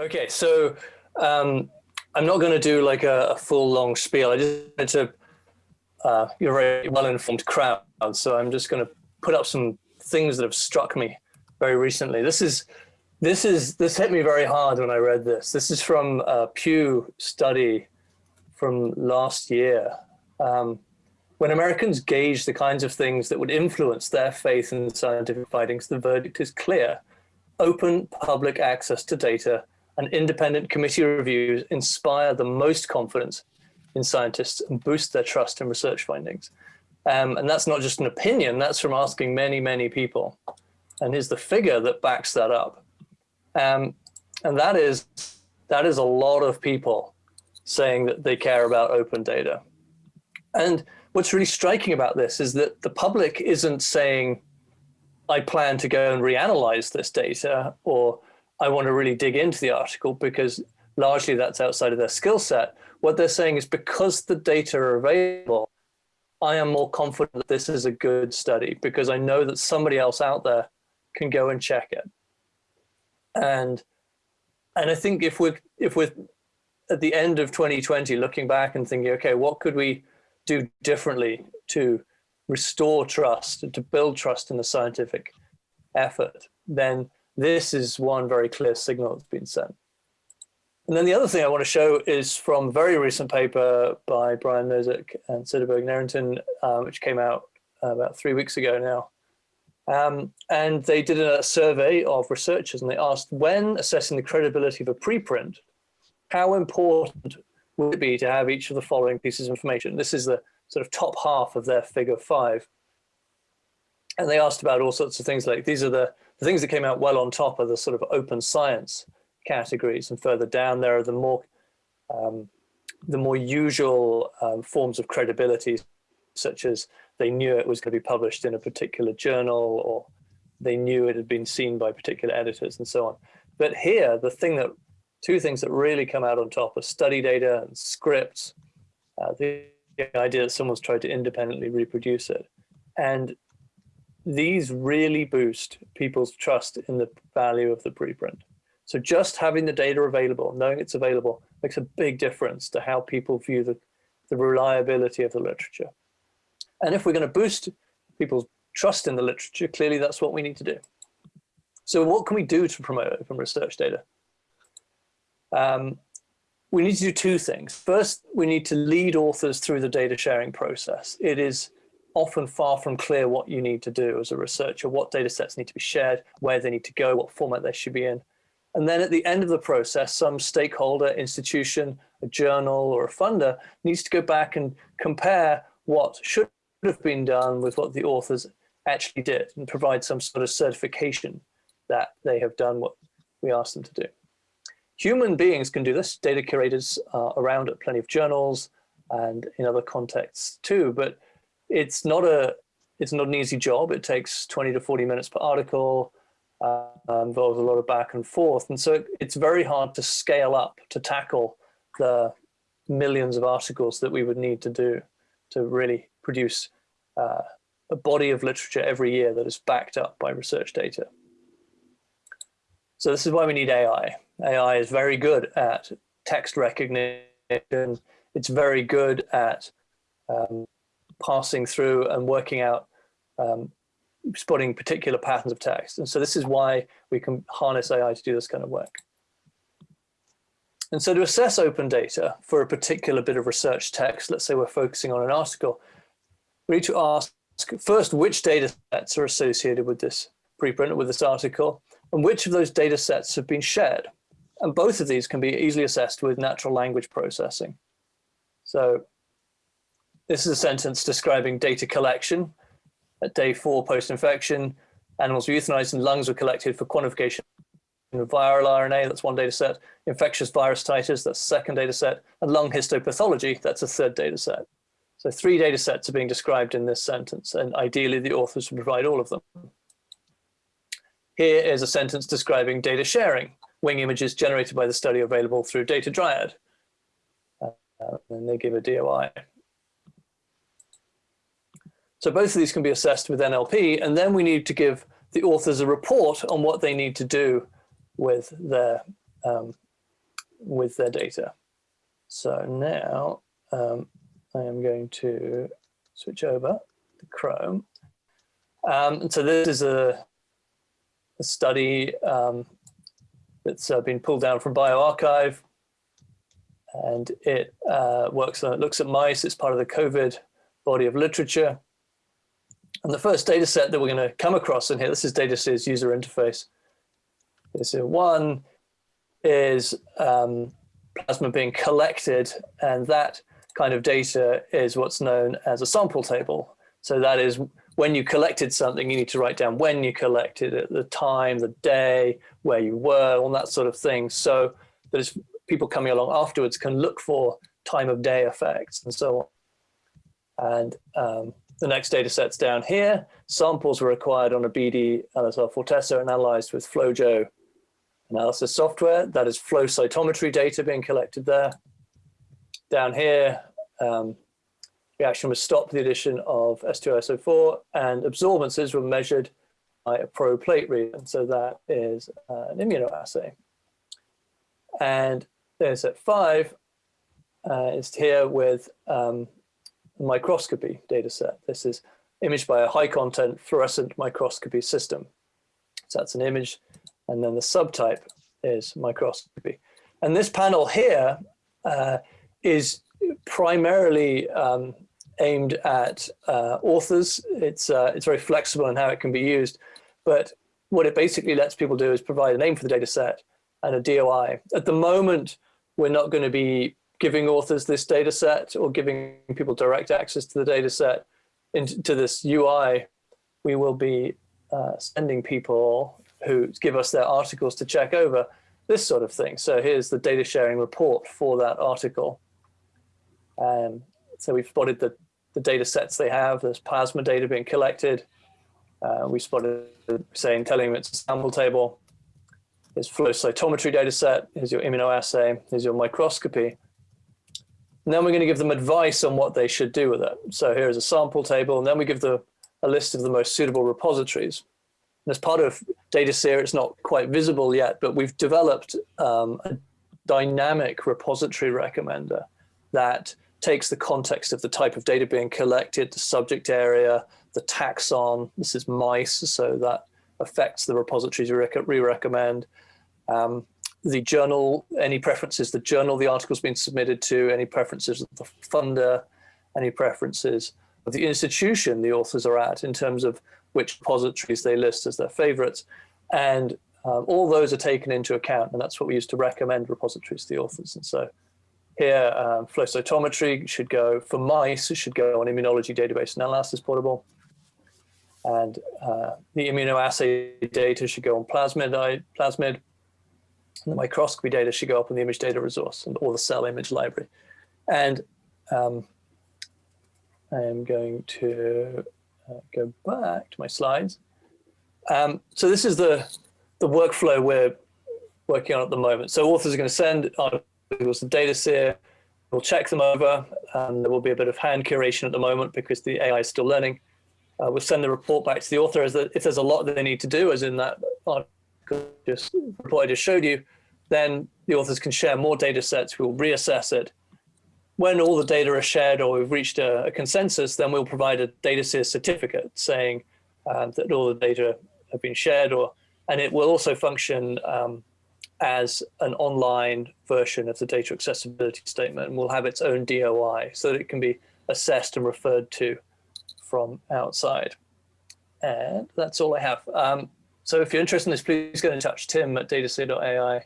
Okay, so um, I'm not going to do like a, a, full long spiel. I just wanted to, uh, you're a very well-informed crowd, so I'm just going to put up some things that have struck me very recently. This is, this is, this hit me very hard when I read this. This is from a Pew study from last year. Um, when Americans gauge the kinds of things that would influence their faith in scientific findings, the verdict is clear. Open public access to data and independent committee reviews inspire the most confidence in scientists and boost their trust in research findings. Um, and that's not just an opinion, that's from asking many, many people. And here's the figure that backs that up. Um, and that is, that is a lot of people saying that they care about open data. And what's really striking about this is that the public isn't saying, I plan to go and reanalyze this data or I want to really dig into the article because largely that's outside of their skill set. What they're saying is because the data are available, I am more confident that this is a good study because I know that somebody else out there can go and check it. And and I think if we're if we're at the end of 2020 looking back and thinking, okay, what could we do differently to restore trust and to build trust in the scientific effort, then this is one very clear signal that's been sent. And then the other thing I want to show is from a very recent paper by Brian Nosek and Soderberg Narrington, um, which came out uh, about three weeks ago now. Um, and they did a survey of researchers and they asked when assessing the credibility of a preprint, how important would it be to have each of the following pieces of information? This is the sort of top half of their figure five. And they asked about all sorts of things like these are the the things that came out well on top are the sort of open science categories, and further down there are the more um, the more usual um, forms of credibility, such as they knew it was going to be published in a particular journal, or they knew it had been seen by particular editors, and so on. But here, the thing that two things that really come out on top are study data and scripts. Uh, the idea that someone's tried to independently reproduce it, and these really boost people's trust in the value of the preprint. So just having the data available, knowing it's available, makes a big difference to how people view the, the reliability of the literature. And if we're going to boost people's trust in the literature, clearly that's what we need to do. So what can we do to promote open research data? Um, we need to do two things. First, we need to lead authors through the data sharing process. It is often far from clear what you need to do as a researcher, what data sets need to be shared, where they need to go, what format they should be in. And then at the end of the process, some stakeholder, institution, a journal or a funder needs to go back and compare what should have been done with what the authors actually did and provide some sort of certification that they have done what we asked them to do. Human beings can do this. Data curators are around at plenty of journals and in other contexts too, but it's not a it's not an easy job. It takes 20 to 40 minutes per article, uh, involves a lot of back and forth. And so it's very hard to scale up to tackle the millions of articles that we would need to do to really produce uh, a body of literature every year that is backed up by research data. So this is why we need AI. AI is very good at text recognition. It's very good at um, passing through and working out, um, spotting particular patterns of text. And so this is why we can harness AI to do this kind of work. And so to assess open data for a particular bit of research text, let's say we're focusing on an article, we need to ask first which data sets are associated with this preprint, with this article, and which of those data sets have been shared. And both of these can be easily assessed with natural language processing. So this is a sentence describing data collection. At day four post-infection, animals were euthanized and lungs were collected for quantification of viral RNA, that's one data set, infectious virus titers, that's second data set, and lung histopathology, that's a third data set. So three data sets are being described in this sentence, and ideally the authors would provide all of them. Here is a sentence describing data sharing, wing images generated by the study available through Data Dryad. Uh, and they give a DOI. So both of these can be assessed with NLP, and then we need to give the authors a report on what they need to do with their um, with their data. So now um, I am going to switch over to Chrome. Um, and so this is a, a study um, that's uh, been pulled down from bioRxiv and it uh, works on, it looks at mice. It's part of the COVID body of literature. And the first data set that we're going to come across in here, this is DataSeer's user interface. So one is um, plasma being collected, and that kind of data is what's known as a sample table. So that is when you collected something, you need to write down when you collected it, the time, the day, where you were, all that sort of thing. So that people coming along afterwards can look for time of day effects and so on. And um, the next data set's down here. Samples were acquired on a BD LSR Fortessa and analyzed with FlowJo analysis software. That is flow cytometry data being collected there. Down here, um, reaction was stopped the addition of H2SO4 and absorbances were measured by a probe plate read. And so that is uh, an immunoassay. And there's at five uh, is here with um, microscopy data set. This is imaged by a high content fluorescent microscopy system. So that's an image. And then the subtype is microscopy. And this panel here uh, is primarily um, aimed at uh, authors. It's, uh, it's very flexible in how it can be used. But what it basically lets people do is provide a name for the data set and a DOI. At the moment, we're not going to be giving authors this data set or giving people direct access to the data set into this UI. We will be uh, sending people who give us their articles to check over this sort of thing. So here's the data sharing report for that article. Um, so we've spotted the, the data sets they have. There's plasma data being collected. Uh, we spotted saying telling them it's a sample table. Here's flow cytometry data set. Here's your immunoassay. Here's your microscopy. And then we're going to give them advice on what they should do with it. So here's a sample table, and then we give the, a list of the most suitable repositories. And as part of DataSeer, it's not quite visible yet, but we've developed um, a dynamic repository recommender that takes the context of the type of data being collected, the subject area, the taxon, this is mice, so that affects the repositories we recommend. Um, the journal, any preferences, the journal the article's been submitted to, any preferences of the funder, any preferences of the institution the authors are at in terms of which repositories they list as their favorites. And um, all those are taken into account, and that's what we use to recommend repositories to the authors. And so here, um, flow cytometry should go, for mice, it should go on immunology database analysis portable. And uh, the immunoassay data should go on plasmid, plasmid. The microscopy data should go up in the image data resource or the cell image library. And um, I am going to uh, go back to my slides. Um, so this is the, the workflow we're working on at the moment. So authors are going to send articles to DataSeer. We'll check them over. And there will be a bit of hand curation at the moment because the AI is still learning. Uh, we'll send the report back to the author as the, if there's a lot that they need to do, as in that article just report I just showed you, then the authors can share more data sets. We'll reassess it. When all the data are shared or we've reached a, a consensus, then we'll provide a data certificate saying um, that all the data have been shared or, and it will also function um, as an online version of the data accessibility statement and will have its own DOI so that it can be assessed and referred to from outside. And that's all I have. Um, so if you're interested in this, please get in touch, tim at dataseer.ai.